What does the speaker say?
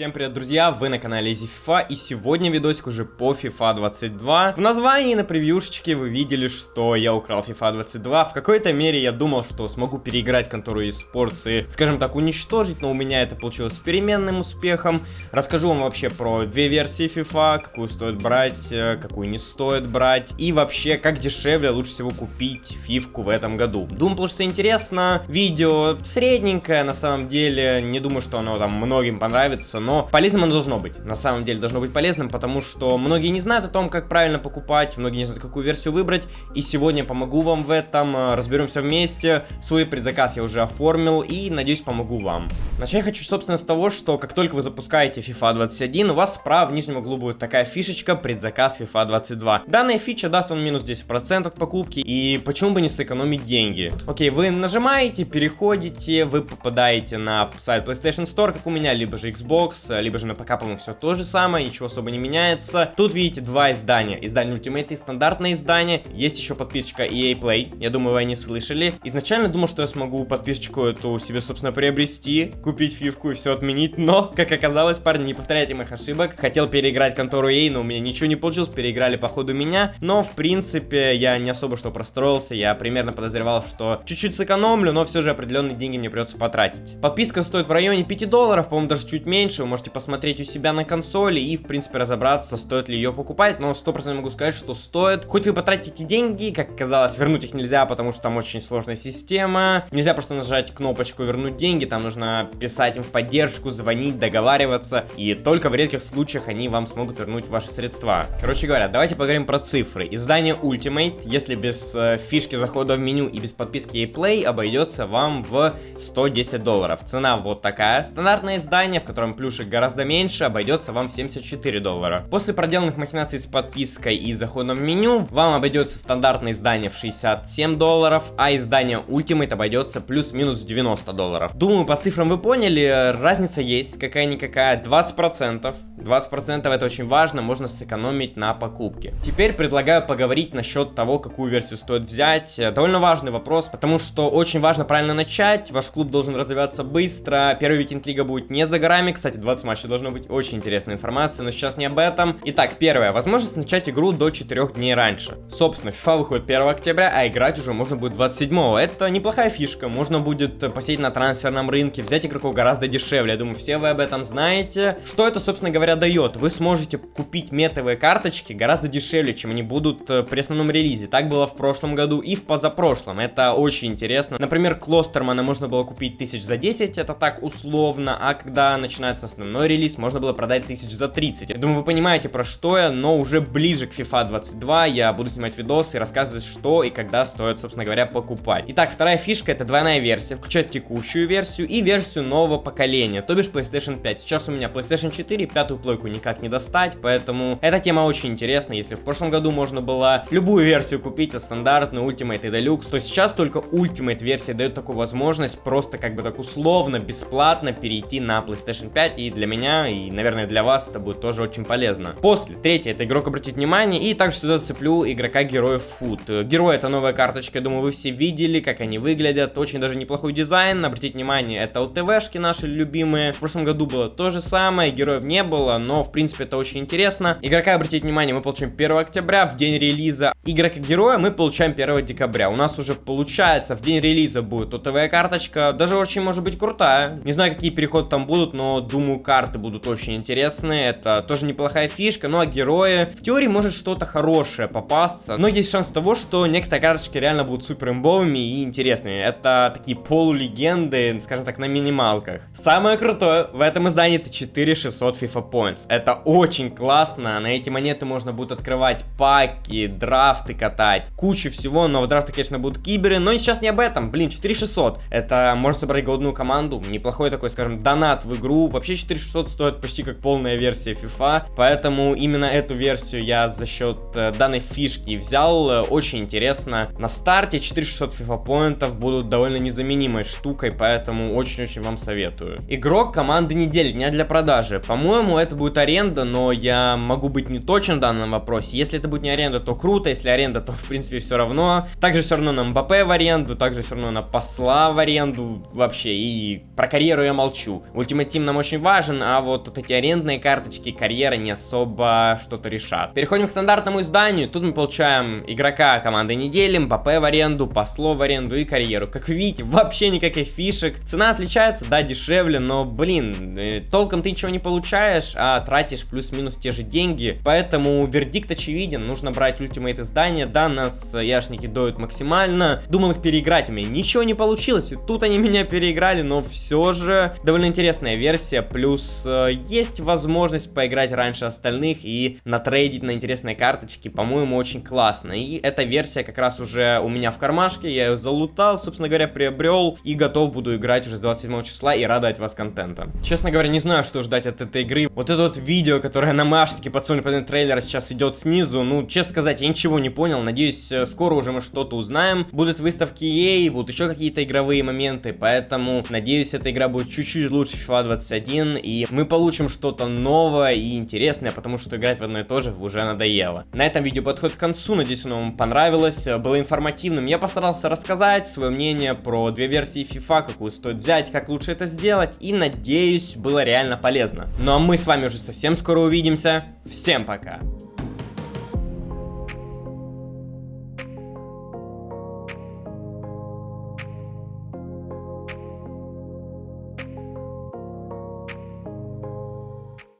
Всем привет, друзья! Вы на канале Easy FIFA, и сегодня видосик уже по FIFA 22. В названии на превьюшечке вы видели, что я украл FIFA 22. В какой-то мере я думал, что смогу переиграть контору eSports и, скажем так, уничтожить, но у меня это получилось с переменным успехом. Расскажу вам вообще про две версии FIFA, какую стоит брать, э, какую не стоит брать, и вообще, как дешевле лучше всего купить фивку в этом году. Думаю, получится интересно. Видео средненькое, на самом деле, не думаю, что оно там многим понравится, но но полезным оно должно быть. На самом деле должно быть полезным, потому что многие не знают о том, как правильно покупать, многие не знают, какую версию выбрать, и сегодня помогу вам в этом, э, разберемся вместе. Свой предзаказ я уже оформил и, надеюсь, помогу вам. Начать хочу, собственно, с того, что как только вы запускаете FIFA 21, у вас справа в нижнем углу будет такая фишечка предзаказ FIFA 22. Данная фича даст вам минус 10% покупки, и почему бы не сэкономить деньги? Окей, вы нажимаете, переходите, вы попадаете на сайт PlayStation Store, как у меня, либо же Xbox, либо же на ПК, по-моему, все то же самое, ничего особо не меняется. Тут видите два издания. Издание Ultimate и стандартное издание. Есть еще подписочка EA Play, я думаю, вы не слышали. Изначально думал, что я смогу подписочку эту себе, собственно, приобрести, купить фивку и все отменить, но, как оказалось, парни, не повторяйте моих ошибок. Хотел переиграть контору EA, но у меня ничего не получилось, переиграли по ходу меня, но, в принципе, я не особо что простроился, я примерно подозревал, что чуть-чуть сэкономлю, но все же определенные деньги мне придется потратить. Подписка стоит в районе 5 долларов, по-моему, даже чуть меньше, можете посмотреть у себя на консоли и, в принципе, разобраться, стоит ли ее покупать, но 100% могу сказать, что стоит. Хоть вы потратите деньги, как оказалось, вернуть их нельзя, потому что там очень сложная система. Нельзя просто нажать кнопочку «Вернуть деньги», там нужно писать им в поддержку, звонить, договариваться, и только в редких случаях они вам смогут вернуть ваши средства. Короче говоря, давайте поговорим про цифры. Издание Ultimate, если без э, фишки захода в меню и без подписки ePlay, обойдется вам в 110 долларов. Цена вот такая. Стандартное издание, в котором плюшек гораздо меньше, обойдется вам в 74 доллара. После проделанных махинаций с подпиской и заходом в меню, вам обойдется стандартное издание в 67 долларов, а издание Ultimate обойдется плюс-минус 90 долларов. Думаю, по цифрам вы поняли, разница есть, какая-никакая, 20%. 20% это очень важно, можно сэкономить на покупке. Теперь предлагаю поговорить насчет того, какую версию стоит взять. Довольно важный вопрос, потому что очень важно правильно начать, ваш клуб должен развиваться быстро, первый викенд лига будет не за горами, кстати, 20 матчей должно быть очень интересная информация, но сейчас не об этом. Итак, первое, возможность начать игру до 4 дней раньше. Собственно, FIFA выходит 1 октября, а играть уже можно будет 27 Это неплохая фишка, можно будет посетить на трансферном рынке, взять игроков гораздо дешевле, я думаю, все вы об этом знаете. Что это, собственно говоря, дает? Вы сможете купить метовые карточки гораздо дешевле, чем они будут э, при основном релизе. Так было в прошлом году и в позапрошлом, это очень интересно. Например, Клостермана можно было купить тысяч за 10, это так условно, а когда начинается основной релиз, можно было продать тысяч за 30. Я думаю, вы понимаете, про что я, но уже ближе к FIFA 22 я буду снимать видосы и рассказывать, что и когда стоит, собственно говоря, покупать. Итак, вторая фишка это двойная версия, включает текущую версию и версию нового поколения, то бишь PlayStation 5. Сейчас у меня PlayStation 4, пятую плойку никак не достать, поэтому эта тема очень интересна. Если в прошлом году можно было любую версию купить, а стандартную, Ultimate и Deluxe, то сейчас только Ultimate версия дает такую возможность просто как бы так условно, бесплатно перейти на PlayStation 5, и для меня, и, наверное, для вас это будет тоже очень полезно. После, третье, это игрок обратить внимание, и также сюда цеплю игрока героев Food. Герой это новая карточка, я думаю, вы все видели, как они выглядят, очень даже неплохой дизайн, обратить внимание, это УТВшки наши любимые. В прошлом году было то же самое, героев не было, но, в принципе, это очень интересно. Игрока обратить внимание мы получим 1 октября, в день релиза. Игрока героя мы получаем 1 декабря. У нас уже получается, в день релиза будет УТВ карточка, даже очень может быть крутая. Не знаю, какие переходы там будут, но думаю, карты будут очень интересные. Это тоже неплохая фишка. Ну а герои, в теории может что-то хорошее попасться. Но есть шанс того, что некоторые карточки реально будут супер имбовыми и интересными. Это такие полулегенды, скажем так, на минималках. Самое крутое в этом издании это 4600 FIFA Points. Это очень классно. На эти монеты можно будет открывать паки, драфты катать. Кучу всего, но в драфты, конечно, будут киберы. Но сейчас не об этом. Блин, 4600. Это можно собрать голодную команду. Неплохой такой, скажем, донат в игру. Вообще 4600 стоит почти как полная версия FIFA. Поэтому именно эту версию я за счет э, данной фишки взял. Э, очень интересно. На старте 4600 FIFA поинтов будут довольно незаменимой штукой, поэтому очень-очень вам советую. Игрок команды недели, дня для продажи. По-моему, это будет аренда, но я могу быть не точен в данном вопросе. Если это будет не аренда, то круто. Если аренда, то в принципе все равно. Также все равно на МБП в аренду, также все равно на посла в аренду вообще. И про карьеру я молчу. Ultimate Team нам очень важен важен, а вот, вот эти арендные карточки, карьера не особо что-то решат. Переходим к стандартному изданию. Тут мы получаем игрока команды недели, МПП в аренду, послов в аренду и карьеру. Как видите, вообще никаких фишек. Цена отличается, да, дешевле, но, блин, э, толком ты ничего не получаешь, а тратишь плюс-минус те же деньги. Поэтому вердикт очевиден, нужно брать ультимейт издания. Да, нас яшники доют максимально. Думал их переиграть, у меня ничего не получилось. И тут они меня переиграли, но все же довольно интересная версия. Плюс э, есть возможность поиграть раньше остальных и натрейдить на интересные карточки. По-моему, очень классно. И эта версия как раз уже у меня в кармашке. Я ее залутал, собственно говоря, приобрел. И готов буду играть уже с 27 числа и радовать вас контентом. Честно говоря, не знаю, что ждать от этой игры. Вот это вот видео, которое на Маштике подсунули под трейлер сейчас идет снизу. Ну, честно сказать, я ничего не понял. Надеюсь, э, скоро уже мы что-то узнаем. Будут выставки EA, будут еще какие-то игровые моменты. Поэтому, надеюсь, эта игра будет чуть-чуть лучше FIFA 21. И мы получим что-то новое и интересное, потому что играть в одно и то же уже надоело. На этом видео подходит к концу. Надеюсь, оно вам понравилось, было информативным. Я постарался рассказать свое мнение про две версии FIFA, какую стоит взять, как лучше это сделать. И надеюсь, было реально полезно. Ну а мы с вами уже совсем скоро увидимся. Всем пока!